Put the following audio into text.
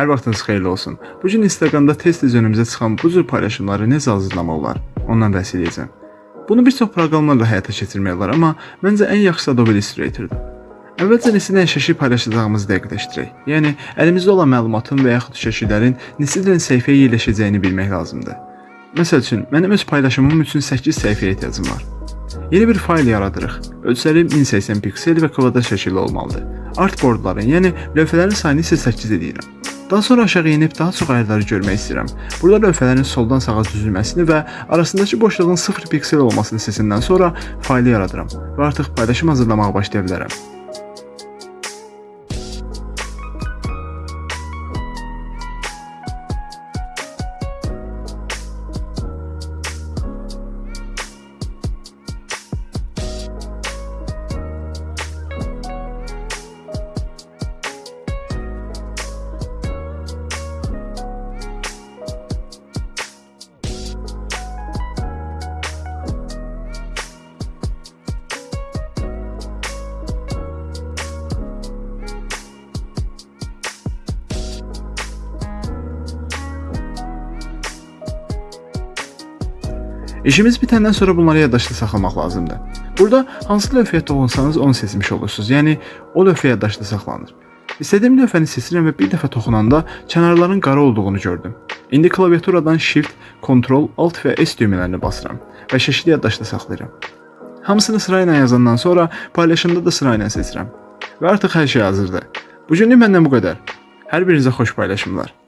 Hər vaxtınız xeyirli olsun. Bu gün Instagramda tez-tez önümüzə çıxan bu cür paylaşımları necə hazırlamaq olar? Ondan bəhs edəcəm. Bunu bir çox proqramlarla həyata keçirmək olar, amma məncə ən yaxşısı Adobe Illustrator-dur. Əvvəlcə neçə dənə şəkil paylaşacağımızı dəqiqləşdirək. Yəni əlimizdə olan məlumatın və yaxud şəkillərin neçə dənə səhifəyə yerləşəcəyini bilmək lazımdır. Məsəl üçün, mənim öz paylaşımım üçün 8 səhifəyə ehtiyacım var. Yeni bir fayl yaradırıq. Ölçüləri 1080 piksel və kvadrat şəkildə olmalıdır. Artboardların, yəni lövhələrin sayını isə 8 edirəm. Daha sonra aşağı enib daha çox ayarları görmək istəyirəm. Burada lövhələrin soldan sağa düzülməsini və arasındakı boşluğun 0 piksel olmasını seçəndən sonra faylı yaradıram və artıq paylaşım hazırlamağa başlaya bilərəm. İşimiz bitəndən sonra bunları yaddaşda saxlamaq lazımdır. Burada hansı lövhəyə toxunsanız onu seçmiş olursunuz. Yəni o lövhə yaddaşda saxlanır. İstədiyim lövhəni seçirəm və bir dəfə toxunanda kənarların qara olduğunu gördüm. İndi klaviaturadan Shift, Ctrl, Alt və S düymələrini basıram və şəkli yaddaşda saxlayıram. Hamısını sırayla yazandan sonra paylaşımda da sırayla seçirəm. Və artıq hər şey hazırdır. Bu günlük məndən bu qədər. Hər birinizə xoş paylaşımlar.